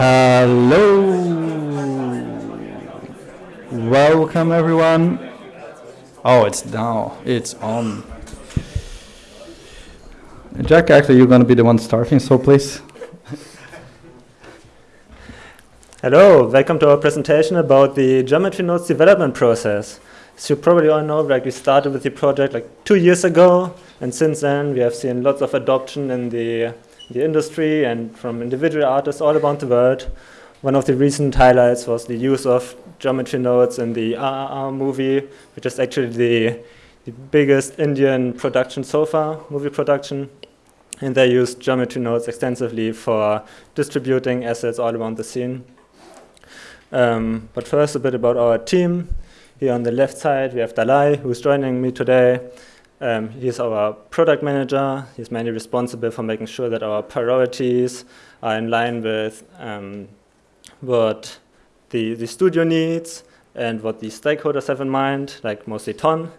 Hello. Welcome everyone. Oh, it's now. It's on. Jacques, actually, you're going to be the one starting, so please. Hello, welcome to our presentation about the geometry nodes development process. As you probably all know, like we started with the project like two years ago, and since then we have seen lots of adoption in the, the industry and from individual artists all around the world. One of the recent highlights was the use of geometry nodes in the RRR movie, which is actually the, the biggest Indian production so far, movie production. And they used geometry nodes extensively for distributing assets all around the scene. Um, but first, a bit about our team. Here on the left side, we have Dalai, who's joining me today. Um, he's our product manager. He's mainly responsible for making sure that our priorities are in line with um, what the, the studio needs and what the stakeholders have in mind, like mostly Ton.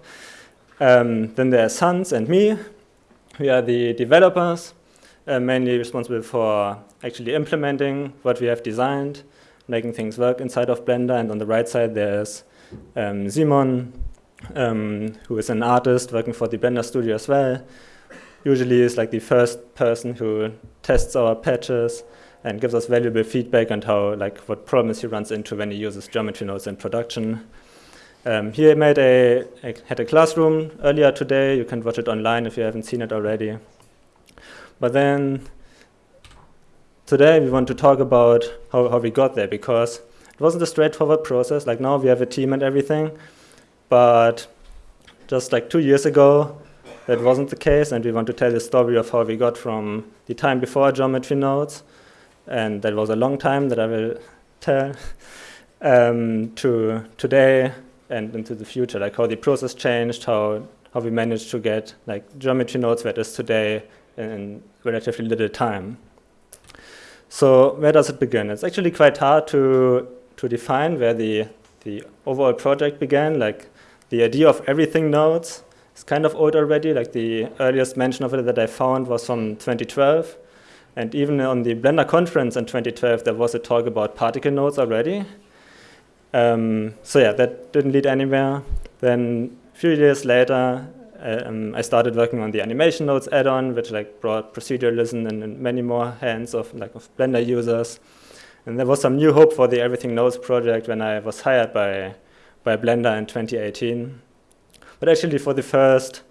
Um, then are Hans and me. We are the developers, uh, mainly responsible for actually implementing what we have designed, making things work inside of Blender. And on the right side, there's um, Simon, um, who is an artist working for the Blender studio as well. Usually is like the first person who tests our patches and gives us valuable feedback on how, like, what problems he runs into when he uses geometry nodes in production. Um, he made a, a, had a classroom earlier today. You can watch it online if you haven't seen it already. But then today we want to talk about how, how we got there because it wasn't a straightforward process. Like now we have a team and everything, but just like two years ago, that wasn't the case, and we want to tell the story of how we got from the time before geometry nodes, and that was a long time that I will tell, um, to today and into the future, like how the process changed, how how we managed to get like geometry nodes it is today in relatively little time. So where does it begin? It's actually quite hard to to define where the, the overall project began. Like the idea of everything nodes is kind of old already. Like the earliest mention of it that I found was from 2012. And even on the Blender conference in 2012, there was a talk about particle nodes already. Um, so yeah, that didn't lead anywhere. Then a few years later, um, I started working on the animation nodes add-on, which like brought proceduralism in, in many more hands of like of Blender users. And there was some new hope for the Everything Nodes project when I was hired by, by Blender in 2018. But actually for the first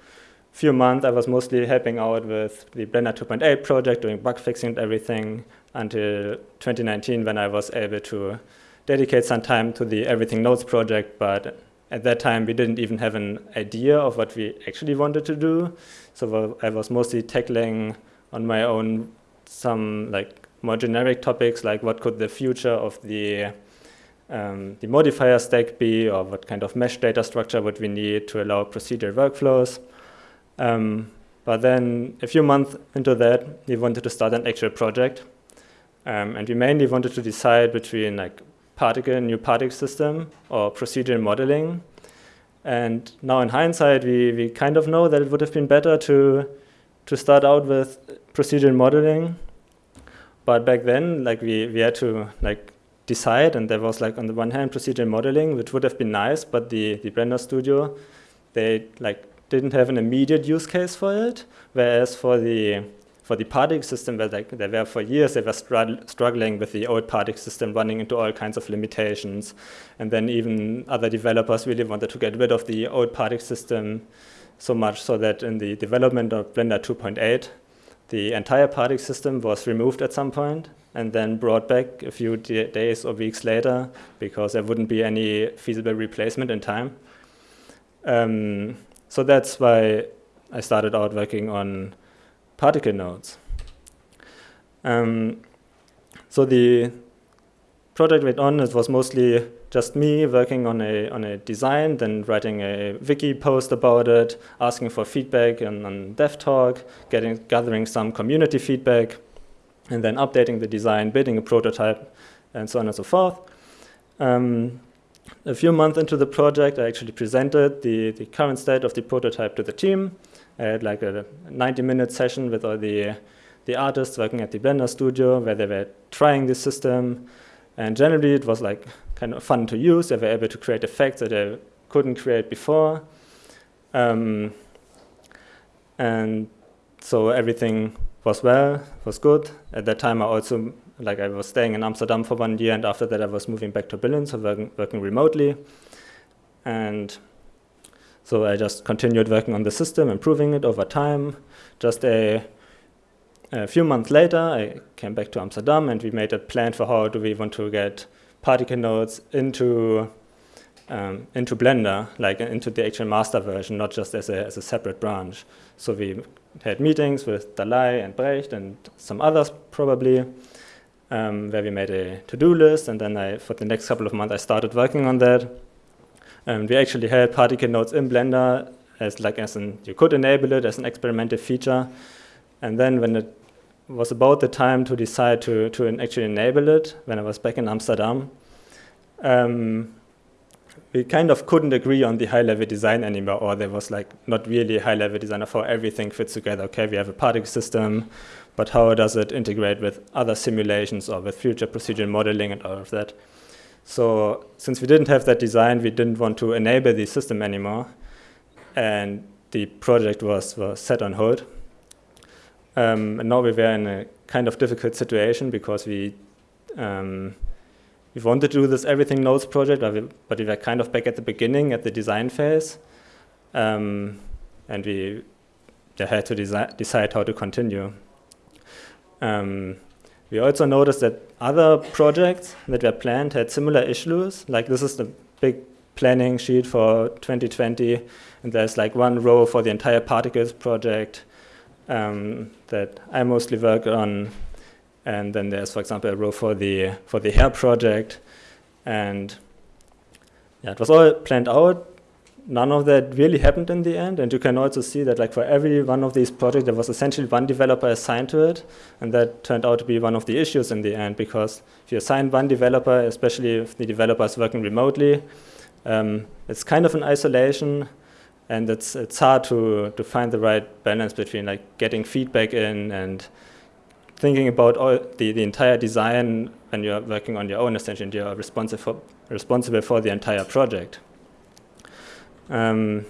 few months, I was mostly helping out with the Blender 2.8 project, doing bug fixing and everything until 2019 when I was able to dedicate some time to the Everything Nodes project. But at that time, we didn't even have an idea of what we actually wanted to do. So I was mostly tackling on my own some like more generic topics like what could the future of the um, the modifier stack be, or what kind of mesh data structure would we need to allow procedural workflows. Um, but then a few months into that, we wanted to start an actual project. Um, and we mainly wanted to decide between like particle, new particle system or procedural modeling. And now in hindsight, we, we kind of know that it would have been better to, to start out with procedural modeling but back then, like we, we had to like decide, and there was like on the one hand procedural modeling, which would have been nice, but the the Blender Studio, they like didn't have an immediate use case for it, whereas for the for the particle system, where like they were for years, they were struggling with the old particle system, running into all kinds of limitations, and then even other developers really wanted to get rid of the old particle system so much so that in the development of Blender 2.8, the entire particle system was removed at some point and then brought back a few days or weeks later because there wouldn't be any feasible replacement in time. Um, so that's why I started out working on particle nodes. Um, so the project went on, it was mostly just me working on a, on a design, then writing a wiki post about it, asking for feedback on, on DevTalk, getting, gathering some community feedback, and then updating the design, building a prototype, and so on and so forth. Um, a few months into the project, I actually presented the, the current state of the prototype to the team. I had like a 90-minute session with all the, the artists working at the Blender studio where they were trying this system. And generally it was like kind of fun to use. They were able to create effects that they couldn't create before. Um, and so everything was well, was good. At that time I also, like I was staying in Amsterdam for one year and after that I was moving back to Berlin, so working, working remotely. And so I just continued working on the system, improving it over time. Just a, a few months later, I came back to Amsterdam and we made a plan for how do we want to get particle nodes into um, into Blender, like into the actual master version, not just as a, as a separate branch. So we had meetings with Dalai and Brecht and some others probably, um, where we made a to-do list, and then I, for the next couple of months, I started working on that. And we actually had particle nodes in Blender as like as an, you could enable it as an experimental feature. And then when it was about the time to decide to, to actually enable it, when I was back in Amsterdam, um, we kind of couldn't agree on the high-level design anymore, or there was like not really a high-level design of how everything fits together. Okay, we have a particle system, but how does it integrate with other simulations or with future procedural modeling and all of that? So since we didn't have that design, we didn't want to enable the system anymore, and the project was, was set on hold. Um, and now we were in a kind of difficult situation because we um, we wanted to do this everything nodes project, but we, but we were kind of back at the beginning, at the design phase. Um, and we had to decide how to continue. Um, we also noticed that other projects that were planned had similar issues. Like this is the big planning sheet for 2020, and there's like one row for the entire particles project um, that I mostly work on and then there's, for example, a row for the for the hair project, and yeah, it was all planned out. None of that really happened in the end, and you can also see that, like for every one of these projects, there was essentially one developer assigned to it, and that turned out to be one of the issues in the end because if you assign one developer, especially if the developer is working remotely, um, it's kind of an isolation, and it's it's hard to to find the right balance between like getting feedback in and thinking about all the, the entire design when you're working on your own essentially you're responsible for, responsible for the entire project. Um,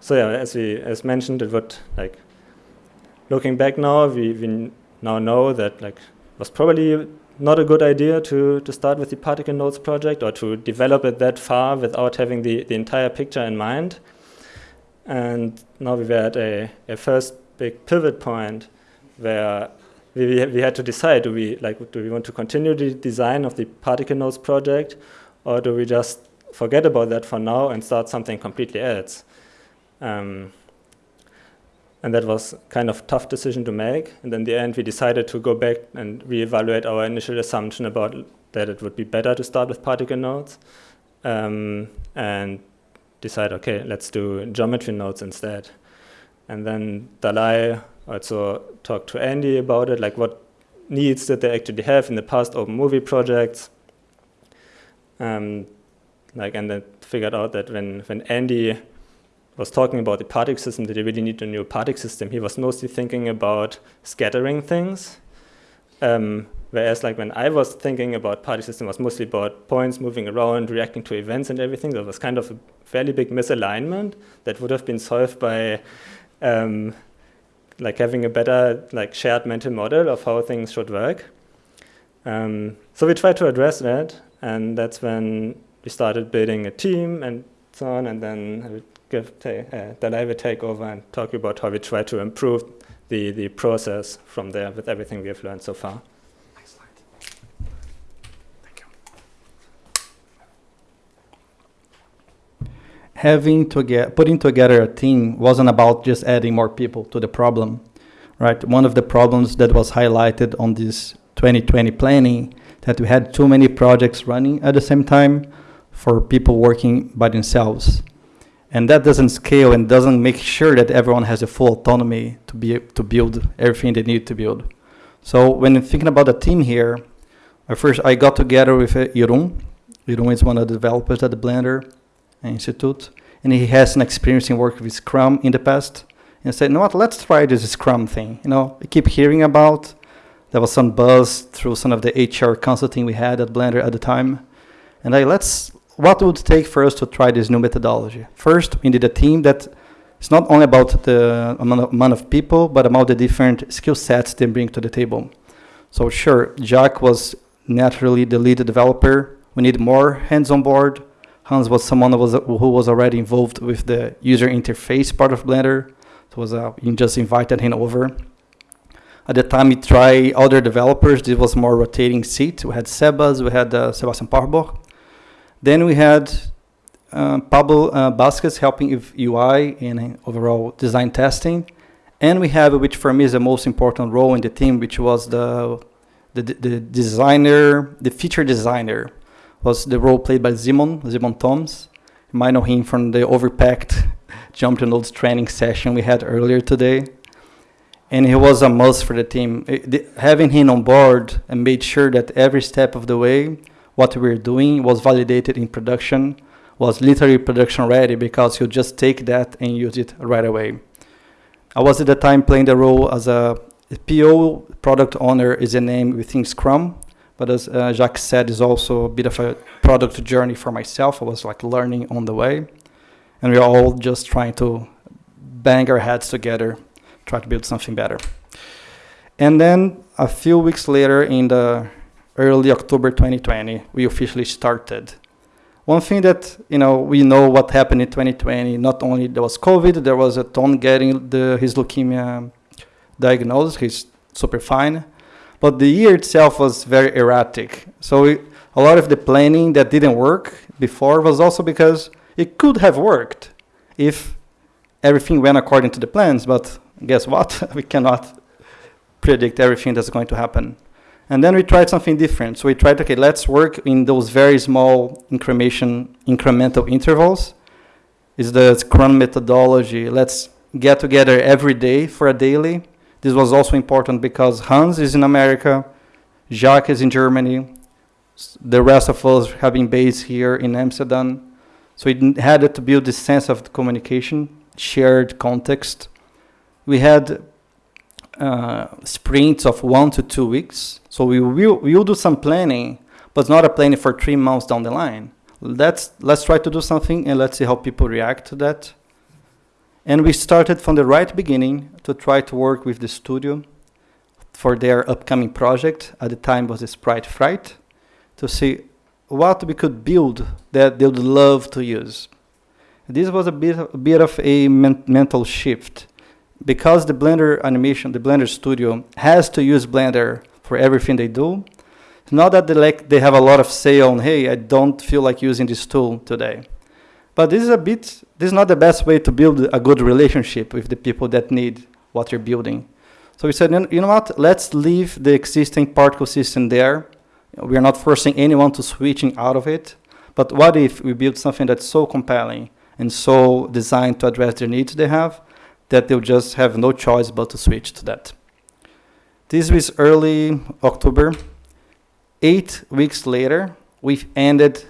so yeah, as we as mentioned, it would like looking back now, we, we now know that like was probably not a good idea to to start with the particle nodes project or to develop it that far without having the the entire picture in mind. And now we were at a, a first big pivot point where we, we had to decide, do we, like, do we want to continue the design of the particle nodes project, or do we just forget about that for now and start something completely else? Um, and that was kind of tough decision to make. And in the end, we decided to go back and reevaluate our initial assumption about that it would be better to start with particle nodes, um, and decide, okay, let's do geometry nodes instead. And then Dalai also talked to Andy about it, like what needs did they actually have in the past open movie projects. Um, like, and then figured out that when, when Andy was talking about the particle system, that you really need a new particle system, he was mostly thinking about scattering things. Um, whereas like when I was thinking about particle system was mostly about points moving around, reacting to events and everything. There was kind of a fairly big misalignment that would have been solved by um, like having a better like shared mental model of how things should work. Um, so we tried to address that, and that's when we started building a team and so on, and then I would give uh, Dalai would take over and talk about how we try to improve the, the process from there with everything we have learned so far. Having to get putting together a team wasn't about just adding more people to the problem, right? One of the problems that was highlighted on this 2020 planning that we had too many projects running at the same time for people working by themselves. And that doesn't scale and doesn't make sure that everyone has a full autonomy to be to build everything they need to build. So when thinking about the team here, at first I got together with uh, Irun. Irun is one of the developers at the Blender Institute, and he has an experience in working with Scrum in the past, and said, you know what, let's try this Scrum thing. You know, I keep hearing about. There was some buzz through some of the HR consulting we had at Blender at the time. And I let's, what would it take for us to try this new methodology? First, we need a team that it's not only about the amount of people, but about the different skill sets they bring to the table. So sure, Jacques was naturally the lead developer. We need more hands on board. Hans was someone who was, who was already involved with the user interface part of Blender. So was uh, you just invited him over. At the time, we tried other developers. This was more rotating seat. We had Sebas, we had uh, Sebastian Parborg. Then we had uh, Pablo uh, helping with UI and overall design testing. And we have, which for me is the most important role in the team, which was the, the, the designer, the feature designer, was the role played by Simon, Simon Thommes. You might know him from the overpacked Geometry Nodes training session we had earlier today. And he was a must for the team. It, the, having him on board and made sure that every step of the way, what we were doing was validated in production was literally production ready because you just take that and use it right away. I was at the time playing the role as a PO product owner is a name within Scrum, but as uh, Jacques said, is also a bit of a product journey for myself. I was like learning on the way, and we are all just trying to bang our heads together, try to build something better. And then a few weeks later, in the early October 2020, we officially started one thing that you know we know what happened in 2020. Not only there was COVID, there was a Ton getting the, his leukemia diagnosed. He's super fine, but the year itself was very erratic. So we, a lot of the planning that didn't work before was also because it could have worked if everything went according to the plans. But guess what? we cannot predict everything that's going to happen. And then we tried something different. So we tried, okay, let's work in those very small incremental intervals. Is the Scrum methodology. Let's get together every day for a daily. This was also important because Hans is in America, Jacques is in Germany, the rest of us have been based here in Amsterdam. So we had to build this sense of communication, shared context. We had uh, sprints of one to two weeks. So we will, we will do some planning, but not a planning for three months down the line. Let's, let's try to do something and let's see how people react to that. And we started from the right beginning to try to work with the studio for their upcoming project. At the time was Sprite Fright to see what we could build that they would love to use. This was a bit, a bit of a men mental shift because the Blender animation, the Blender Studio has to use Blender for everything they do. Not that they like they have a lot of say on, hey, I don't feel like using this tool today. But this is a bit, this is not the best way to build a good relationship with the people that need what you're building. So we said, you know what, let's leave the existing particle system there. We are not forcing anyone to switching out of it. But what if we build something that's so compelling and so designed to address the needs they have that they'll just have no choice but to switch to that. This was early October. Eight weeks later, we've ended,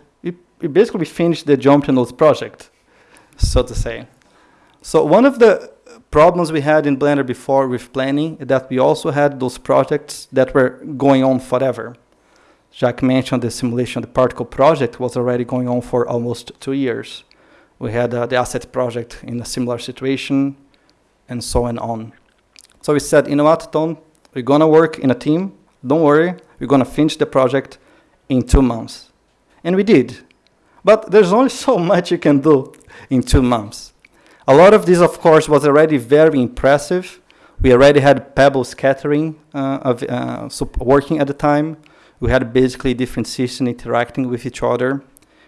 we, basically finished the Geometry Nodes project, so to say. So one of the problems we had in Blender before with planning is that we also had those projects that were going on forever. Jacques mentioned the simulation, the particle project was already going on for almost two years. We had uh, the asset project in a similar situation and so on. So we said, you know what, Ton, we're gonna work in a team. Don't worry, we're gonna finish the project in two months. And we did. But there's only so much you can do in two months. A lot of this, of course, was already very impressive. We already had Pebble scattering uh, of, uh, working at the time. We had basically different systems interacting with each other.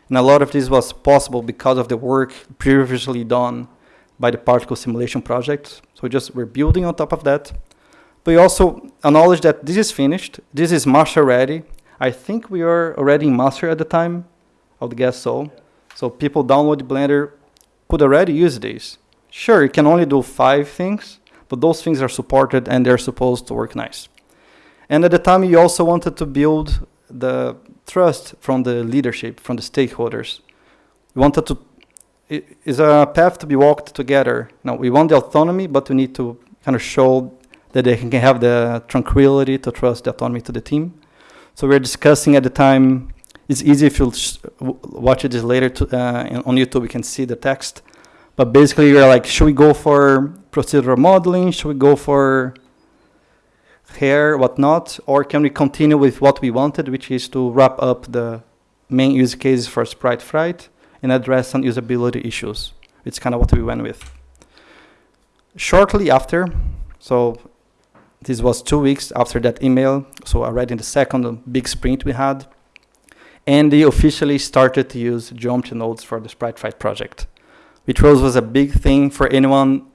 And a lot of this was possible because of the work previously done by the particle simulation project. So just we're building on top of that. But we also acknowledge that this is finished. This is master ready. I think we are already in master at the time. Would guess so. So people download Blender could already use this. Sure, you can only do five things, but those things are supported and they're supposed to work nice. And at the time, you also wanted to build the trust from the leadership, from the stakeholders. We wanted to it is a path to be walked together. Now we want the autonomy, but we need to kind of show that they can have the tranquility to trust the autonomy to the team. So we're discussing at the time. It's easy if you watch this later to, uh, on YouTube. You can see the text, but basically you're like, should we go for procedural modeling? Should we go for hair, whatnot, or can we continue with what we wanted, which is to wrap up the main use cases for Sprite Fright and address some usability issues. It's kind of what we went with. Shortly after, so this was two weeks after that email, so already in the second big sprint we had, Andy officially started to use geometry nodes for the Sprite Fright project, which was, was a big thing for anyone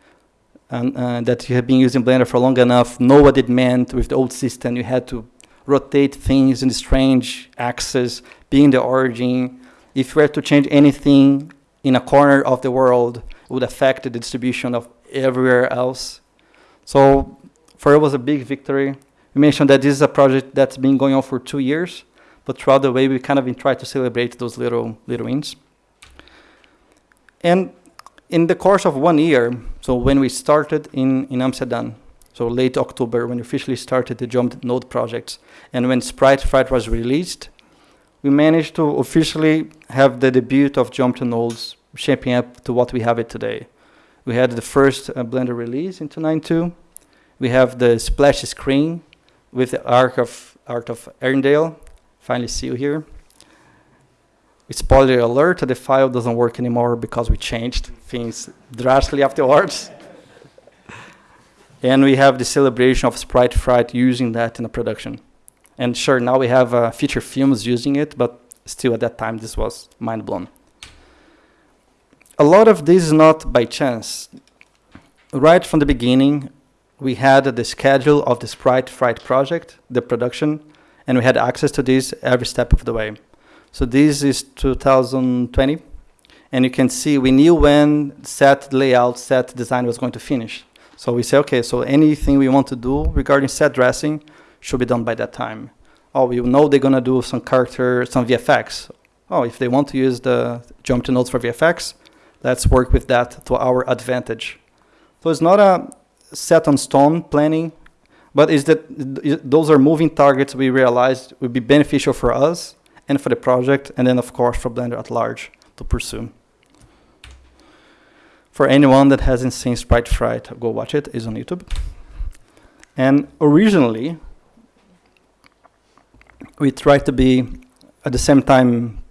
and, uh, that you have been using Blender for long enough, know what it meant with the old system. You had to rotate things in strange axes, be in the origin. If you were to change anything in a corner of the world, it would affect the distribution of everywhere else. So for it was a big victory. We mentioned that this is a project that's been going on for two years, but throughout the way we kind of trying to celebrate those little little wins. And in the course of one year, so when we started in, in Amsterdam, so late October, when we officially started the Jump Node projects, and when Sprite Fright was released, we managed to officially have the debut of Jump Nodes shaping up to what we have it today. We had the first uh, Blender release in 292. We have the splash screen with the Arc of Art of Arendelle. Finally see you here. It's spoiler alert, the file doesn't work anymore because we changed things drastically afterwards. and we have the celebration of Sprite Fright using that in the production. And sure, now we have uh, feature films using it, but still at that time this was mind blown. A lot of this is not by chance. Right from the beginning, we had the schedule of the Sprite Fright project, the production, and we had access to this every step of the way. So this is 2020. And you can see we knew when set layout, set design was going to finish. So we say, okay, so anything we want to do regarding set dressing should be done by that time. Oh, we know they're going to do some character, some VFX. Oh, if they want to use the geometry nodes for VFX, let's work with that to our advantage. So it's not a set on stone planning, but is that those are moving targets we realized would be beneficial for us and for the project, and then of course for Blender at large to pursue. For anyone that hasn't seen Sprite Fright, go watch it, it's on YouTube. And originally, we tried to be at the same time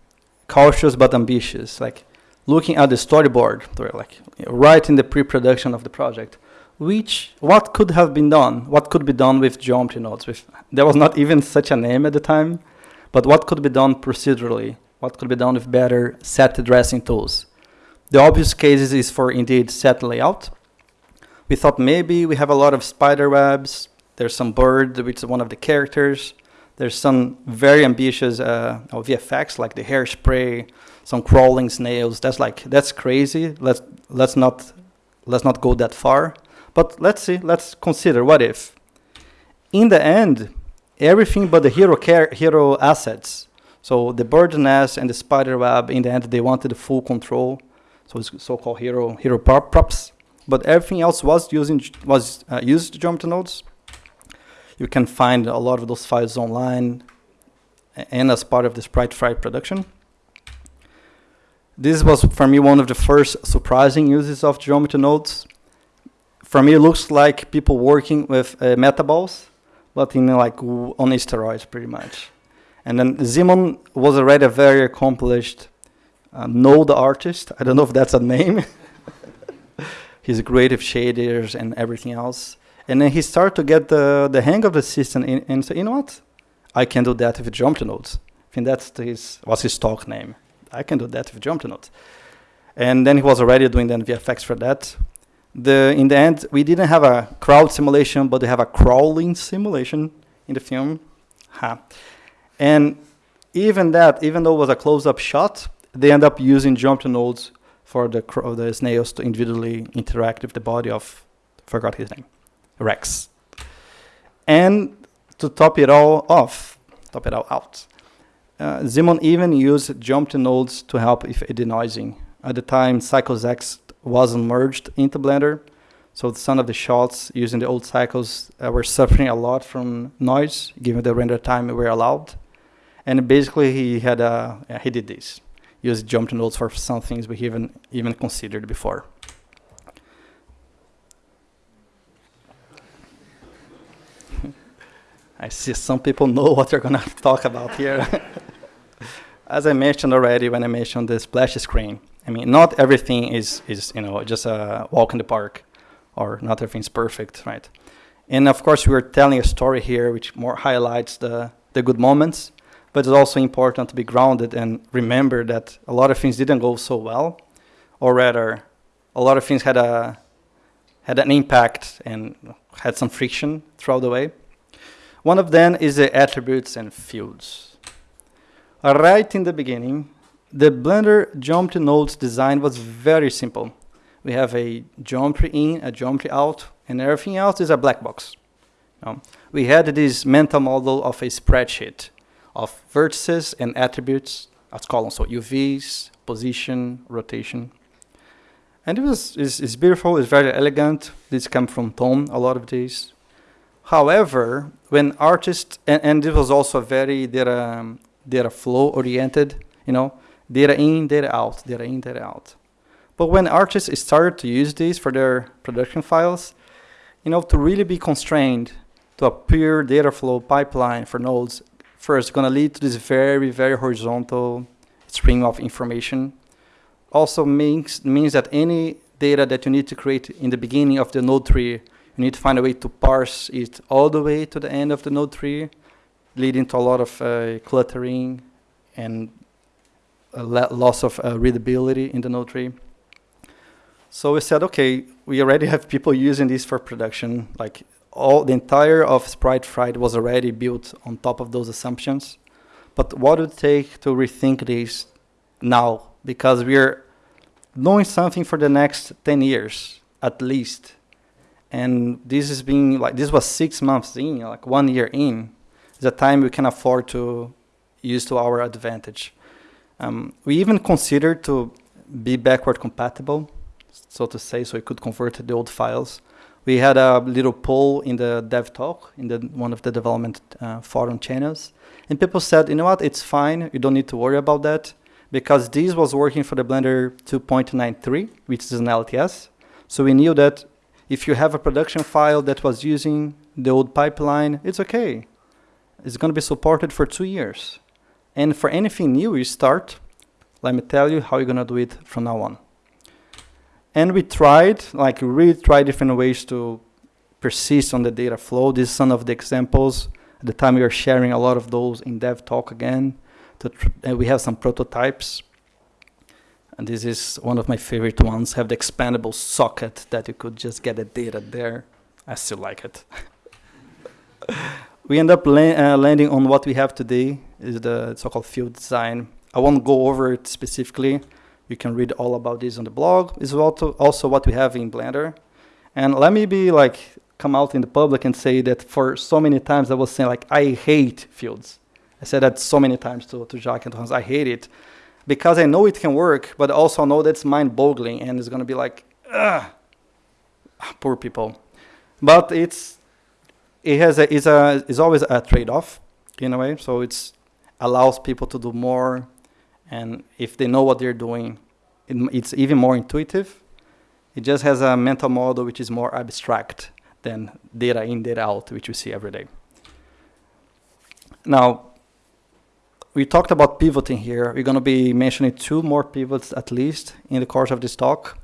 cautious but ambitious, like looking at the storyboard, like right in the pre-production of the project, which what could have been done, what could be done with geometry nodes. With there was not even such a name at the time, but what could be done procedurally? What could be done with better set dressing tools? The obvious cases is for indeed set layout. We thought maybe we have a lot of spider webs. There's some bird, which is one of the characters. There's some very ambitious uh, VFX, like the hairspray, some crawling snails. That's like that's crazy. Let's let's not let's not go that far. But let's see. Let's consider what if. In the end, everything but the hero care, hero assets. So the bird nest and the spider web, in the end, they wanted full control. So it's so-called hero hero props. But everything else was using was uh, used geometry nodes. You can find a lot of those files online and as part of the Sprite Fright production. This was for me one of the first surprising uses of geometry nodes. For me, it looks like people working with uh, metaballs but in like on steroids pretty much. And then Simon was already a very accomplished uh, node artist. I don't know if that's a name. He's great with shaders and everything else. And then he started to get the, the hang of the system and say, you know what? I can do that if with geometry nodes. I think that's his, what's his talk name. I can do that if with geometry nodes. And then he was already doing the VFX for that the in the end we didn't have a crowd simulation but we have a crawling simulation in the film. And even that even though it was a close-up shot they end up using geometry nodes for the the snails to individually interact with the body of forgot his name rex. And to top it all off top it all out uh, Simon even used geometry nodes to help with denoising. At the time, Cycles Wasn't merged into Blender. So some of the shots using the old cycles uh, were suffering a lot from noise, given the render time we were allowed. And basically, he had a, he did this, used geometry nodes for some things we even even considered before. I see some people know what you're gonna talk about here. As I mentioned already when I mentioned the splash screen, I mean, not everything is, is you know, just a walk in the park, or not everything's perfect, right? And of course, we're telling a story here which more highlights the, the good moments, but it's also important to be grounded and remember that a lot of things didn't go so well, or rather, a lot of things had a had an impact and had some friction throughout the way. One of them is the attributes and fields. Right in the beginning, the Blender geometry nodes design was very simple. We have a geometry in, a geometry out, and everything else is a black box. we had this mental model of a spreadsheet of vertices and attributes as columns, so UVs, position, rotation. And it was it's beautiful, it's very elegant. This comes from Ton, a lot of these. However, when artists, and, and this was also very data, um, data flow oriented, you know, data in, data out, data in, data out. But when artists started to use these for their production files, you know, to really be constrained to a pure data flow pipeline for nodes, first going to lead to this very, very horizontal stream of information. Also means, means that any data that you need to create in the beginning of the node tree, you need to find a way to parse it all the way to the end of the node tree, leading to a lot of uh, cluttering and loss of uh, readability in the node tree. So we said, okay, we already have people using this for production. Like all the entire of Sprite Fright was already built on top of those assumptions. But what would it take to rethink this now? Because we're doing something for the next 10 years at least. And this is being like, this was six months in, like one year in. A time we can afford to use to our advantage. Um, we even considered to be backward compatible, so to say, so we could convert the old files. We had a little poll in the dev talk, in the, one of the development uh, forum channels, and people said, you know what, it's fine, you don't need to worry about that, because this was working for the Blender 2.93, which is an LTS. So we knew that if you have a production file that was using the old pipeline, it's okay. It's going to be supported for two years. And for anything new you start, let me tell you how you're gonna do it from now on. And we tried, like we really tried different ways to persist on the data flow. This is some of the examples. At the time we were sharing a lot of those in dev talk again. and we have some prototypes. And this is one of my favorite ones, have the expandable socket that you could just get the data there. I still like it. we end up la uh, landing on what we have today, is the so-called field design. I won't go over it specifically. You can read all about this on the blog. It's also, also what we have in Blender. And let me be like, come out in the public and say that for so many times I was saying like, I hate fields. I said that so many times to, to Jacques and to Hans, I hate it. Because I know it can work, but also know that's mind-boggling and it's gonna be like, ugh, poor people. But it's, it has a, it's, a, it's always a trade-off in a way. So it's allows people to do more. And if they know what they're doing, it, it's even more intuitive. It just has a mental model which is more abstract than data in, data out, which we see every day. Now, we talked about pivoting here. We're going to be mentioning two more pivots at least in the course of this talk.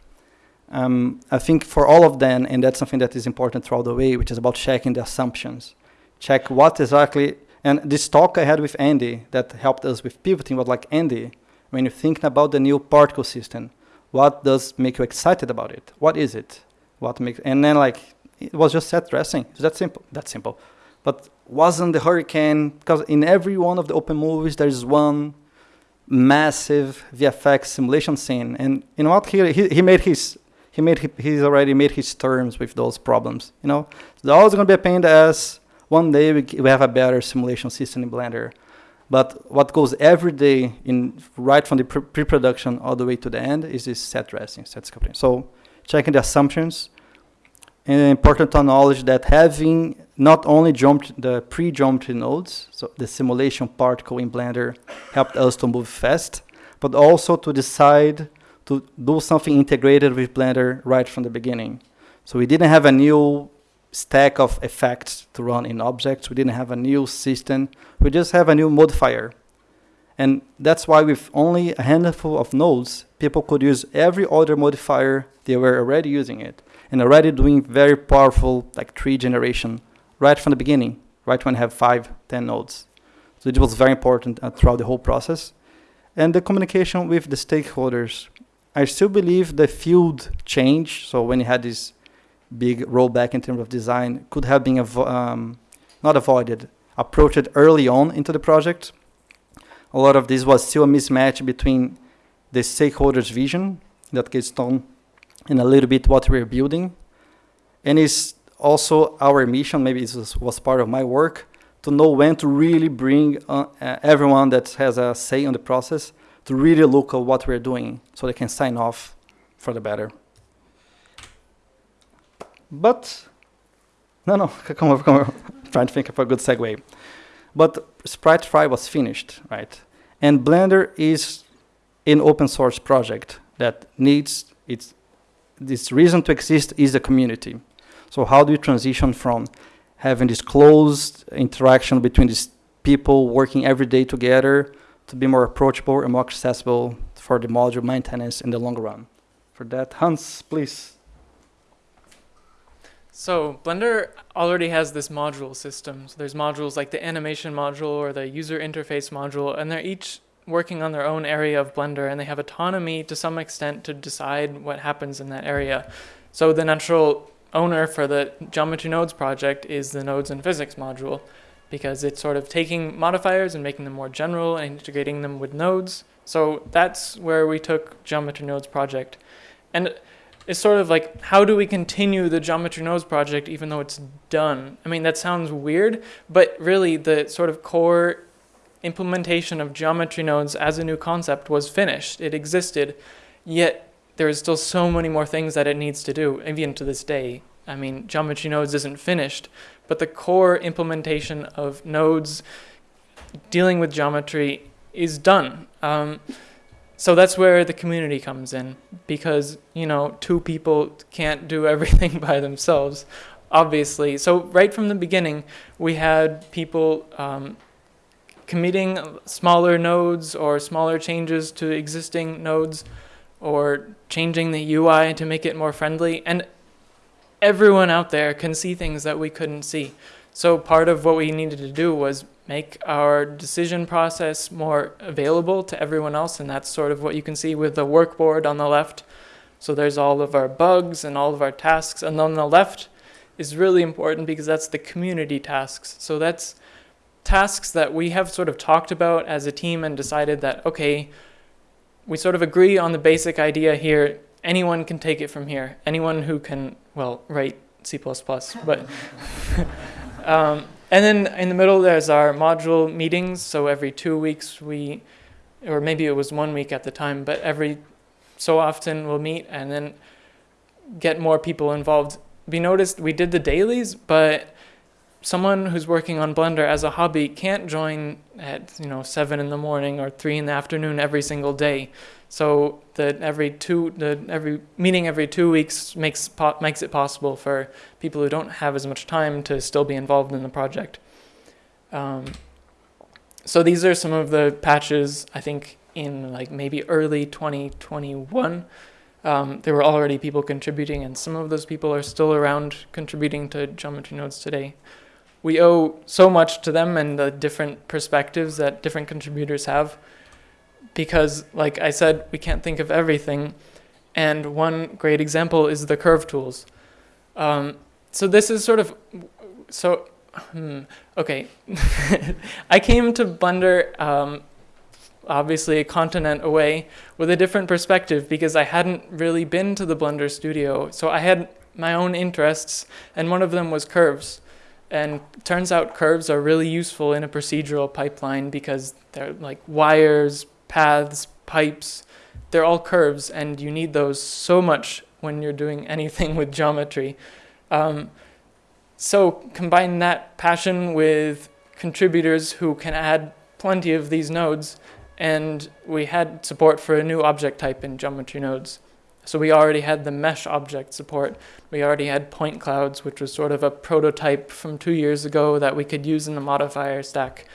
Um, I think for all of them, and that's something that is important throughout the way, which is about checking the assumptions. Check what exactly and this talk I had with Andy that helped us with pivoting was like, Andy, when you're thinking about the new particle system, what does make you excited about it? What is it? What makes, and then like, it was just set dressing. It's that simple, that simple. But wasn't the hurricane, because in every one of the open movies, there's one massive VFX simulation scene. And you know what? He, he, he made his, he made, he's already made his terms with those problems. You know, there's always going to be a pain ass one day we, we have a better simulation system in Blender. But what goes every day in right from the pre-production all the way to the end is this set dressing, set sculpting. So checking the assumptions. And important to acknowledge that having not only jumped the pre-geometry nodes, so the simulation particle in Blender helped us to move fast, but also to decide to do something integrated with Blender right from the beginning. So we didn't have a new stack of effects to run in objects. We didn't have a new system. We just have a new modifier. And that's why with only a handful of nodes, people could use every other modifier they were already using it and already doing very powerful like tree generation right from the beginning, right when you have five, ten nodes. So it was very important uh, throughout the whole process. And the communication with the stakeholders. I still believe the field change. So when you had this big rollback in terms of design, could have been um, not avoided, approached early on into the project. A lot of this was still a mismatch between the stakeholders' vision, in that case, Ton, and a little bit what we're building. And it's also our mission, maybe was, was part of my work, to know when to really bring uh, uh, everyone that has a say on the process to really look at what we're doing so they can sign off for the better. But, no, no, come over, come over. trying to think of a good segue. But Sprite Fright was finished, right? And Blender is an open source project that needs its this reason to exist is the community. So how do you transition from having this closed interaction between these people working every day together to be more approachable and more accessible for the module maintenance in the long run? For that, Hans, please. So Blender already has this module system. So there's modules like the animation module or the user interface module, and they're each working on their own area of Blender and they have autonomy to some extent to decide what happens in that area. So the natural owner for the Geometry Nodes project is the Nodes and Physics module because it's sort of taking modifiers and making them more general and integrating them with nodes. So that's where we took Geometry Nodes project. And it's sort of like, how do we continue the Geometry Nodes project even though it's done? I mean, that sounds weird, but really the sort of core implementation of geometry nodes as a new concept was finished. It existed, yet there is still so many more things that it needs to do, even to this day. I mean, geometry nodes isn't finished, but the core implementation of nodes dealing with geometry is done. Um, so that's where the community comes in because, you know, two people can't do everything by themselves, obviously. So right from the beginning, we had people um, committing smaller nodes or smaller changes to existing nodes or changing the UI to make it more friendly. And everyone out there can see things that we couldn't see. So part of what we needed to do was make our decision process more available to everyone else. And that's sort of what you can see with the workboard on the left. So there's all of our bugs and all of our tasks. And on the left is really important because that's the community tasks. So that's tasks that we have sort of talked about as a team and decided that, okay, we sort of agree on the basic idea here. Anyone can take it from here. Anyone who can, well, write C++, but. um, and then in the middle, there's our module meetings. So every two weeks, we, or maybe it was one week at the time, but every so often we'll meet and then get more people involved. We noticed we did the dailies, but someone who's working on Blender as a hobby can't join at you know seven in the morning or three in the afternoon every single day. So that every two, the every meeting every two weeks makes makes it possible for people who don't have as much time to still be involved in the project. Um, so these are some of the patches I think in like maybe early 2021. Um, there were already people contributing, and some of those people are still around contributing to geometry nodes today we owe so much to them and the different perspectives that different contributors have because like I said, we can't think of everything. And one great example is the curve tools. Um, so this is sort of, so, hmm, okay. I came to Blender, um, obviously a continent away, with a different perspective because I hadn't really been to the Blender studio. So I had my own interests, and one of them was curves And turns out curves are really useful in a procedural pipeline because they're like wires, paths, pipes, they're all curves, and you need those so much when you're doing anything with geometry. Um, so combine that passion with contributors who can add plenty of these nodes, and we had support for a new object type in geometry nodes. So we already had the mesh object support. We already had point clouds, which was sort of a prototype from two years ago that we could use in the modifier stack.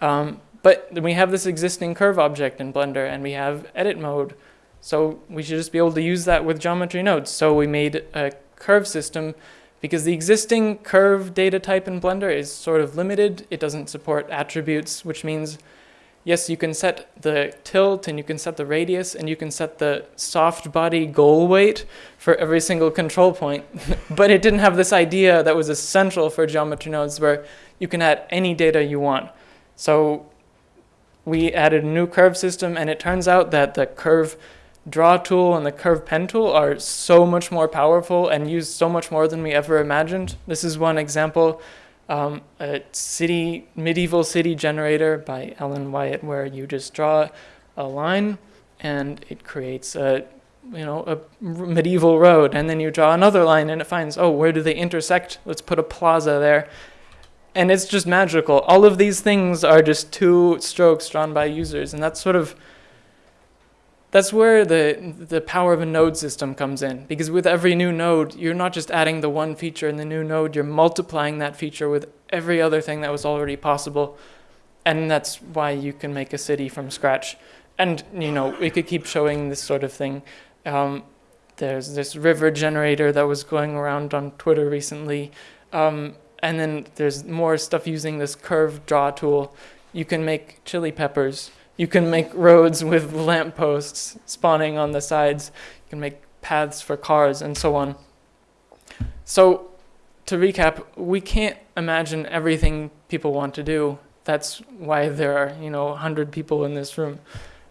Um, but we have this existing curve object in Blender, and we have edit mode. So we should just be able to use that with geometry nodes. So we made a curve system because the existing curve data type in Blender is sort of limited. It doesn't support attributes, which means yes, you can set the tilt and you can set the radius and you can set the soft body goal weight for every single control point. but it didn't have this idea that was essential for geometry nodes where you can add any data you want. So we added a new curve system and it turns out that the curve draw tool and the curve pen tool are so much more powerful and use so much more than we ever imagined. This is one example um, a city medieval city generator by Ellen Wyatt, where you just draw a line and it creates a you know a medieval road, and then you draw another line and it finds oh where do they intersect? Let's put a plaza there. And it's just magical. All of these things are just two strokes drawn by users, and that's sort of that's where the, the power of a node system comes in. Because with every new node, you're not just adding the one feature in the new node, you're multiplying that feature with every other thing that was already possible. And that's why you can make a city from scratch. And, you know, we could keep showing this sort of thing. Um, there's this river generator that was going around on Twitter recently. Um, and then there's more stuff using this curve draw tool. You can make chili peppers you can make roads with lampposts spawning on the sides. You can make paths for cars and so on. So, to recap, we can't imagine everything people want to do. That's why there are, you know, 100 people in this room.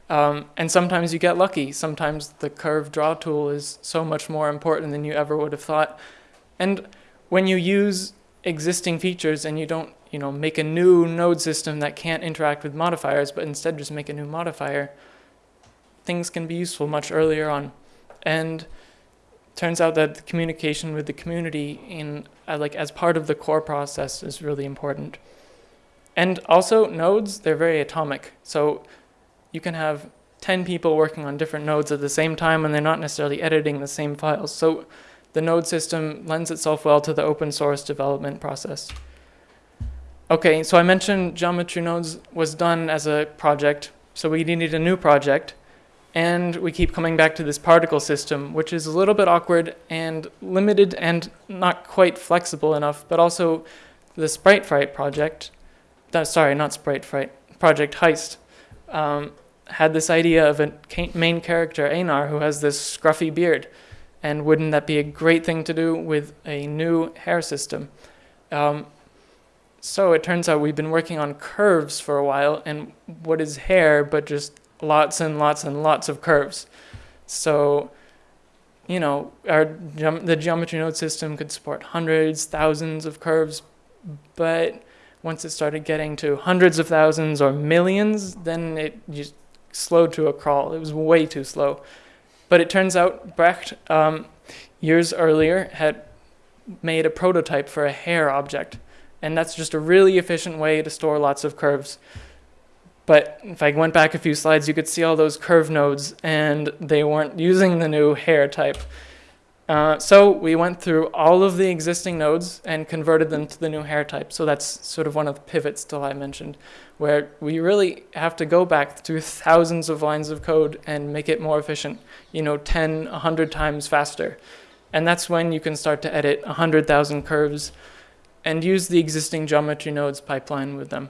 Um, and sometimes you get lucky. Sometimes the curve draw tool is so much more important than you ever would have thought. And when you use existing features and you don't you know, make a new node system that can't interact with modifiers, but instead just make a new modifier, things can be useful much earlier on. And turns out that the communication with the community in uh, like as part of the core process is really important. And also nodes, they're very atomic. So you can have 10 people working on different nodes at the same time and they're not necessarily editing the same files. So the node system lends itself well to the open source development process. Okay, so I mentioned geometry nodes was done as a project, so we needed a new project. And we keep coming back to this particle system, which is a little bit awkward and limited and not quite flexible enough, but also the Sprite Fright project, uh, sorry, not Sprite Fright, Project Heist, um, had this idea of a main character, Einar, who has this scruffy beard. And wouldn't that be a great thing to do with a new hair system? Um, so it turns out we've been working on curves for a while, and what is hair but just lots and lots and lots of curves? So, you know, our the geometry node system could support hundreds, thousands of curves, but once it started getting to hundreds of thousands or millions, then it just slowed to a crawl. It was way too slow. But it turns out Brecht, um, years earlier, had made a prototype for a hair object and that's just a really efficient way to store lots of curves. But if I went back a few slides, you could see all those curve nodes, and they weren't using the new hair type. Uh, so we went through all of the existing nodes and converted them to the new hair type. So that's sort of one of the pivots that I mentioned, where we really have to go back through thousands of lines of code and make it more efficient, you know, 10, 100 times faster. And that's when you can start to edit 100,000 curves and use the existing geometry nodes pipeline with them.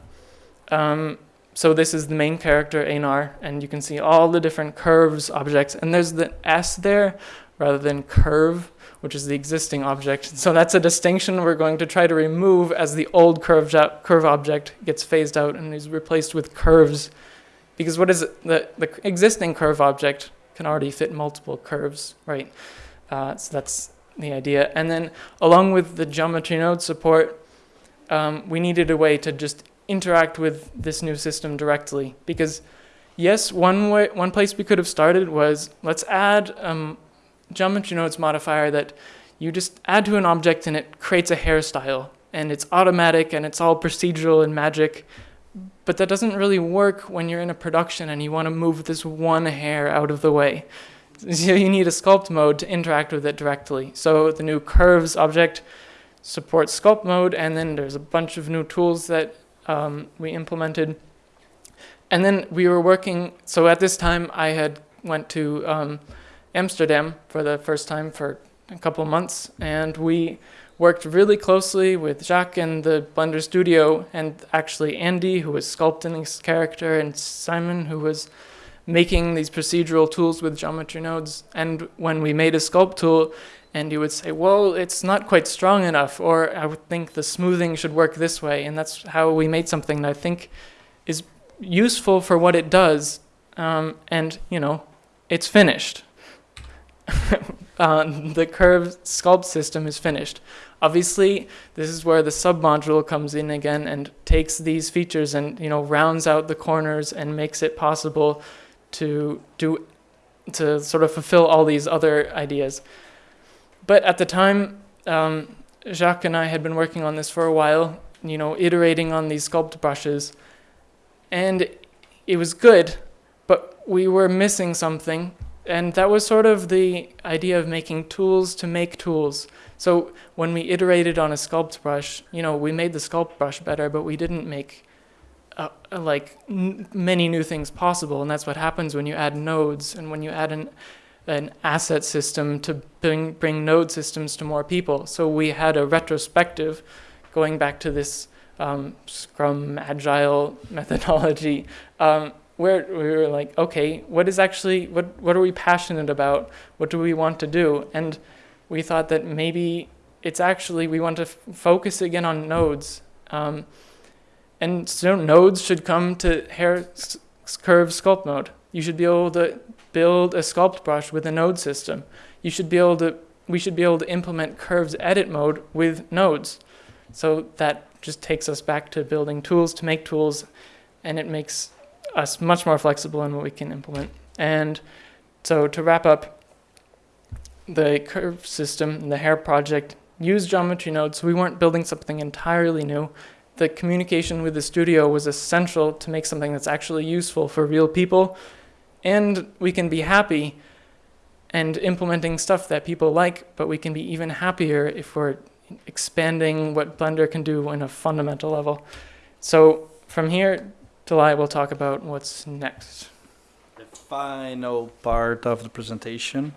Um, so this is the main character, Einar, and you can see all the different curves objects. And there's the S there rather than curve, which is the existing object. So that's a distinction we're going to try to remove as the old curve, curve object gets phased out and is replaced with curves. Because what is it? The, the existing curve object can already fit multiple curves, right? Uh, so that's the idea. And then along with the geometry node support, um, we needed a way to just interact with this new system directly because yes, one way, one place we could have started was let's add um, geometry nodes modifier that you just add to an object and it creates a hairstyle and it's automatic and it's all procedural and magic. But that doesn't really work when you're in a production and you want to move this one hair out of the way. So you need a sculpt mode to interact with it directly. So the new curves object supports sculpt mode, and then there's a bunch of new tools that um, we implemented. And then we were working, so at this time I had went to um, Amsterdam for the first time for a couple months, and we worked really closely with Jacques and the Blender studio, and actually Andy, who was sculpting this character, and Simon, who was making these procedural tools with geometry nodes. And when we made a sculpt tool, and Andy would say, well, it's not quite strong enough, or I would think the smoothing should work this way. And that's how we made something that I think is useful for what it does. Um, and, you know, it's finished. uh, the curved sculpt system is finished. Obviously, this is where the submodule comes in again and takes these features and you know rounds out the corners and makes it possible to do to sort of fulfill all these other ideas. But at the time, um, Jacques and I had been working on this for a while, you know, iterating on these sculpt brushes, and it was good, but we were missing something and that was sort of the idea of making tools to make tools. So when we iterated on a sculpt brush, you know, we made the sculpt brush better, but we didn't make uh, uh like many new things possible. And that's what happens when you add nodes and when you add an an asset system to bring bring node systems to more people. So we had a retrospective, going back to this um, Scrum Agile methodology. Um, where we were like, okay, what is actually, what, what are we passionate about? What do we want to do? And we thought that maybe it's actually, we want to focus again on nodes. Um, and so nodes should come to hair curve sculpt mode. You should be able to build a sculpt brush with a node system. You should be able to, we should be able to implement curves edit mode with nodes. So that just takes us back to building tools to make tools and it makes us much more flexible in what we can implement. And so to wrap up, the curve system, the hair project, used geometry nodes. So we weren't building something entirely new. The communication with the studio was essential to make something that's actually useful for real people. And we can be happy and implementing stuff that people like, but we can be even happier if we're expanding what Blender can do on a fundamental level. So from here, Dalai, we'll talk about what's next. The final part of the presentation.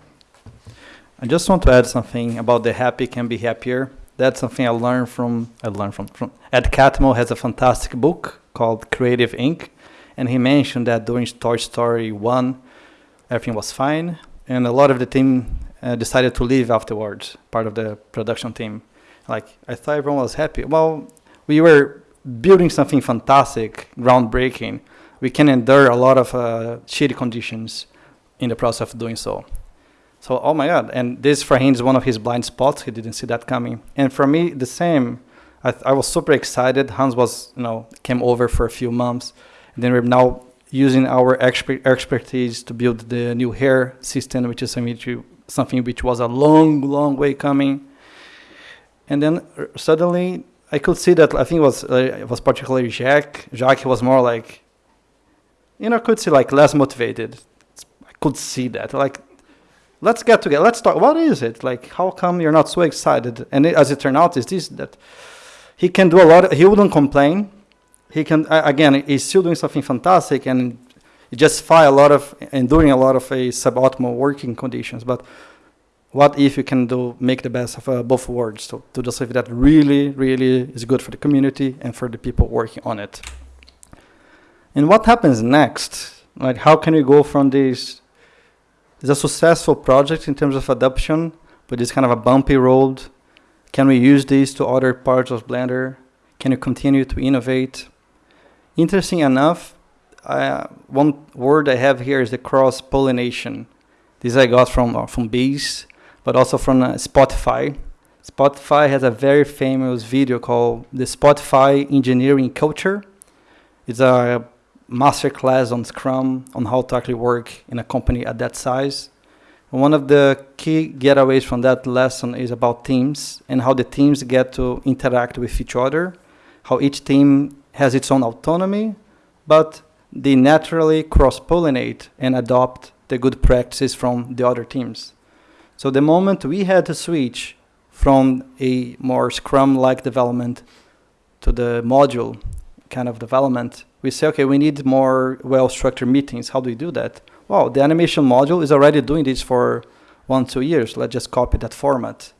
I just want to add something about the happy can be happier. That's something I learned from, I learned from, from Ed Catmull has a fantastic book called Creative Inc. And he mentioned that during Toy Story 1, everything was fine. And a lot of the team uh, decided to leave afterwards, part of the production team. Like, I thought everyone was happy. Well, we were building something fantastic, groundbreaking, we can endure a lot of uh, shitty conditions in the process of doing so. So, oh my God. And this for him is one of his blind spots. He didn't see that coming. And for me, the same. I, I was super excited. Hans was, you know, came over for a few months. And then we're now using our expert expertise to build the new hair system, which is something which was a long, long way coming. And then uh, suddenly I could see that. I think it was uh, it was particularly Jacques. Jacques was more like, you know, could see like less motivated. I could see that. Like, let's get together. Let's talk. What is it? Like, how come you're not so excited? And it, as it turned out, is this that he can do a lot. He wouldn't complain. He can uh, again. He's still doing something fantastic and justify a lot of and doing a lot of a suboptimal working conditions, but what if you can do make the best of uh, both worlds so to do something that really really is good for the community and for the people working on it. And what happens next? Like how can we go from this? Is a successful project in terms of adoption but it's kind of a bumpy road. Can we use this to other parts of blender? Can you continue to innovate? Interesting enough one word i have here is the cross pollination this i got from uh, from bees but also from uh, Spotify. Spotify has a very famous video called the Spotify Engineering Culture. It's a masterclass on Scrum on how to actually work in a company at that size. And one of the key getaways from that lesson is about teams and how the teams get to interact with each other, how each team has its own autonomy, but they naturally cross pollinate and adopt the good practices from the other teams. So the moment we had to switch from a more Scrum-like development to the module kind of development, we say, okay, we need more well-structured meetings. How do we do that? Well, the animation module is already doing this for one, two years. Let's just copy that format.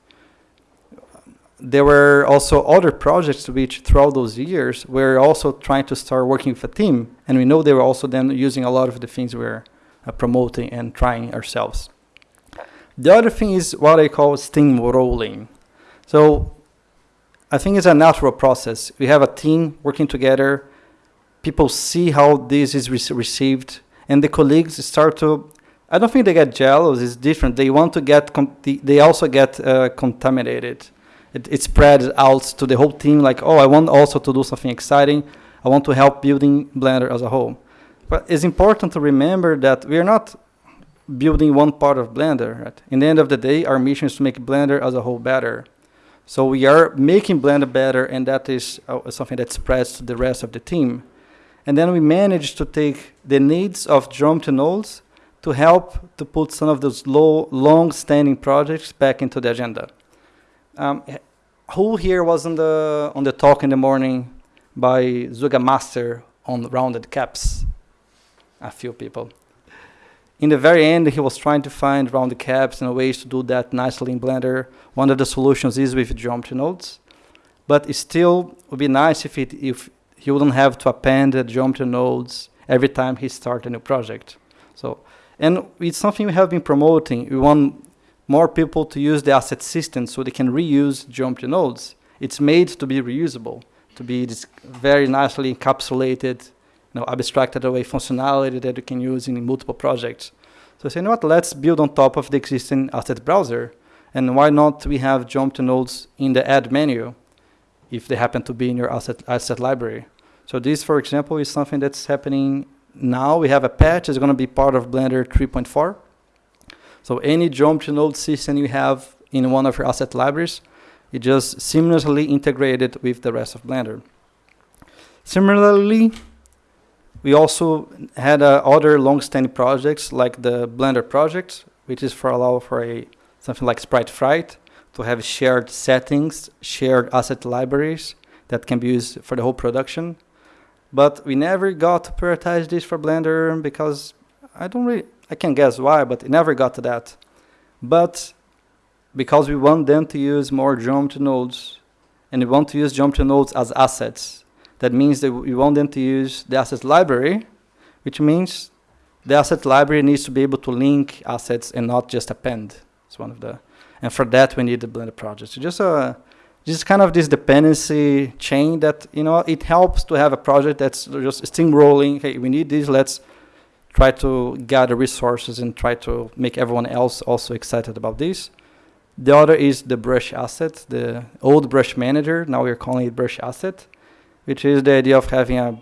There were also other projects which throughout those years were also trying to start working with a team. And we know they were also then using a lot of the things we we're uh, promoting and trying ourselves. The other thing is what I call steamrolling. So I think it's a natural process. We have a team working together. People see how this is re received, and the colleagues start to. I don't think they get jealous. It's different. They want to get. they also get uh, contaminated. It, it spreads out to the whole team. Like, oh, I want also to do something exciting. I want to help building Blender as a whole. But it's important to remember that we are not building one part of Blender. Right? In the end of the day, our mission is to make Blender as a whole better. So we are making Blender better, and that is uh, something that spreads to the rest of the team. And then we managed to take the needs of Geometry nodes to help to put some of those low, long-standing projects back into the agenda. Um, who here was on the on the talk in the morning by Zuga Master on rounded caps? A few people in the very end, he was trying to find round the caps and ways to do that nicely in Blender. One of the solutions is with geometry nodes. But it still would be nice if, it, if he wouldn't have to append the geometry nodes every time he starts a new project. So, and it's something we have been promoting. We want more people to use the asset system so they can reuse geometry nodes. It's made to be reusable, to be very nicely encapsulated know, abstracted away functionality that you can use in multiple projects. So say, you know what, let's build on top of the existing asset browser. And why not we have geometry nodes in the add menu if they happen to be in your asset, asset library. So this, for example, is something that's happening now. We have a patch that's going to be part of Blender 3.4. So any jump to node system you have in one of your asset libraries, it just seamlessly integrated with the rest of Blender. Similarly, we also had uh, other long-standing projects like the Blender project, which is for allow for a something like Sprite Fright to have shared settings, shared asset libraries that can be used for the whole production. But we never got to prioritize this for Blender because I don't really, I can guess why, but it never got to that. But because we want them to use more geometry nodes and we want to use geometry nodes as assets that means that we want them to use the asset library, which means the asset library needs to be able to link assets and not just append. It's one of the, and for that we need the Blender project. So just a, just kind of this dependency chain that you know it helps to have a project that's just steamrolling. Hey, we need this. Let's try to gather resources and try to make everyone else also excited about this. The other is the brush asset, the old brush manager. Now we're calling it brush asset which is the idea of having a,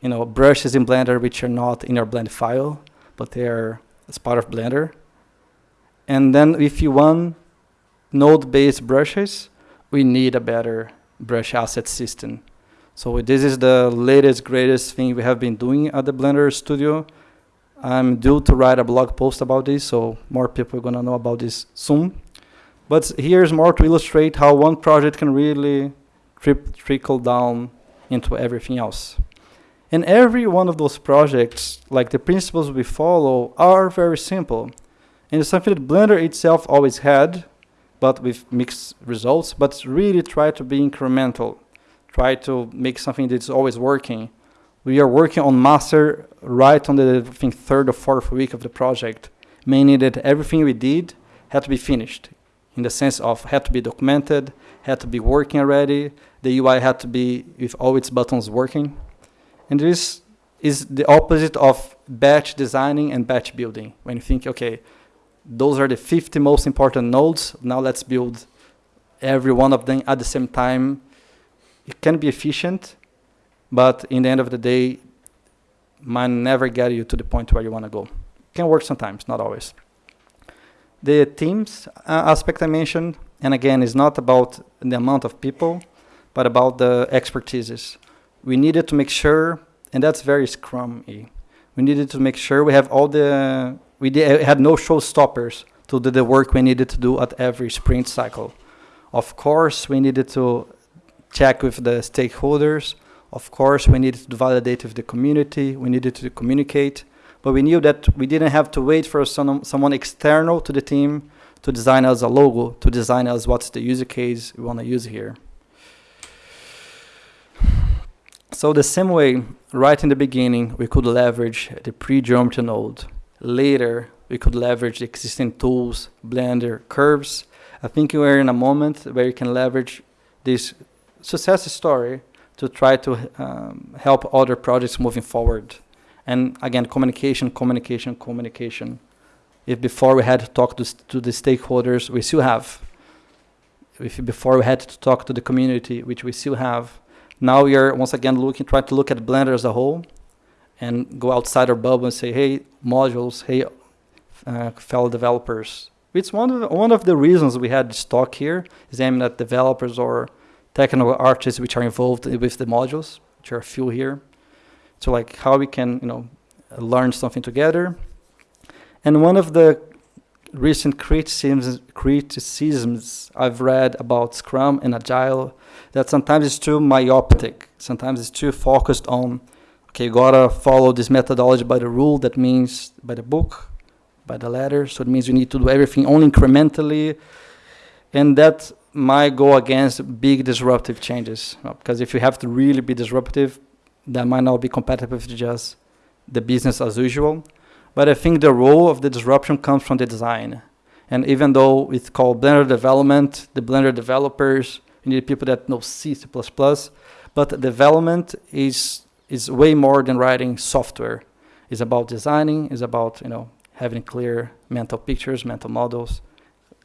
you know, brushes in Blender which are not in your blend file, but they are as part of Blender. And then if you want node-based brushes, we need a better brush asset system. So this is the latest, greatest thing we have been doing at the Blender Studio. I'm due to write a blog post about this, so more people are going to know about this soon. But here's more to illustrate how one project can really trickle down into everything else. And every one of those projects, like the principles we follow, are very simple. And it's something that Blender itself always had, but with mixed results, but really try to be incremental. Try to make something that's always working. We are working on master right on the I think, third or fourth week of the project, meaning that everything we did had to be finished in the sense of had to be documented, had to be working already, the UI had to be with all its buttons working. And this is the opposite of batch designing and batch building. When you think, okay, those are the 50 most important nodes, now let's build every one of them at the same time. It can be efficient, but in the end of the day, might never get you to the point where you want to go. Can work sometimes, not always. The teams uh, aspect I mentioned, and again, is not about the amount of people, but about the expertises. We needed to make sure, and that's very Scrum-y. We needed to make sure we have all the, we did, eh, had no showstoppers to do the work we needed to do at every sprint cycle. Of course, we needed to check with the stakeholders. Of course, we needed to validate with the community. We needed to communicate. But we knew that we didn't have to wait for some, someone external to the team to design us a logo, to design us what's the user case we want to use here. So the same way, right in the beginning, we could leverage the pre-geometry node. Later, we could leverage the existing tools, Blender, curves. I think we're in a moment where you can leverage this success story to try to um, help other projects moving forward. And again, communication, communication, communication. If before we had to talk to, to the stakeholders, we still have. If before we had to talk to the community, which we still have. Now we are once again looking, trying to look at Blender as a whole and go outside our bubble and say, hey, modules, hey, uh, fellow developers. It's one of the, one of the reasons we had this talk here is aiming at developers or technical artists which are involved with the modules, which are a few here. So like how we can you know learn something together. And one of the recent criticisms criticisms I've read about Scrum and Agile that sometimes it's too myopic. Sometimes it's too focused on okay, you gotta follow this methodology by the rule. That means by the book by the letter. So it means you need to do everything only incrementally. And that might go against big disruptive changes. Because if you have to really be disruptive, that might not be compatible with just the business as usual. But I think the role of the disruption comes from the design. And even though it's called Blender development, the Blender developers, you need people that know C, C++, but development is is way more than writing software. It's about designing, it's about, you know, having clear mental pictures, mental models,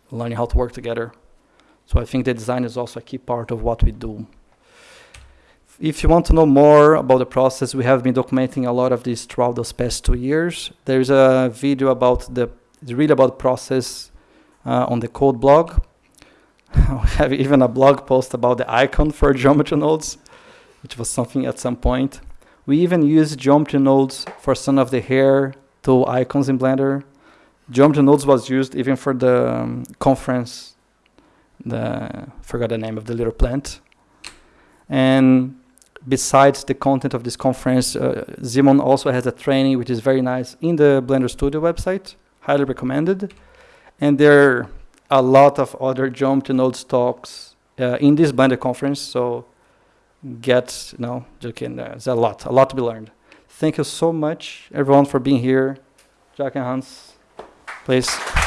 learning how to work together. So I think the design is also a key part of what we do. If you want to know more about the process, we have been documenting a lot of this throughout those past two years. There's a video about the, read about process uh, on the code blog. we have even a blog post about the icon for geometry nodes, which was something at some point. We even use geometry nodes for some of the hair to icons in Blender. Geometry nodes was used even for the um, conference. The forgot the name of the little plant. And besides the content of this conference, uh, Simon also has a training which is very nice in the Blender Studio website. Highly recommended. And there are a lot of other geometry nodes talks uh, in this Blender conference. So get, you know, uh, there's a lot, a lot to be learned. Thank you so much, everyone, for being here. Jacques and Hans, please.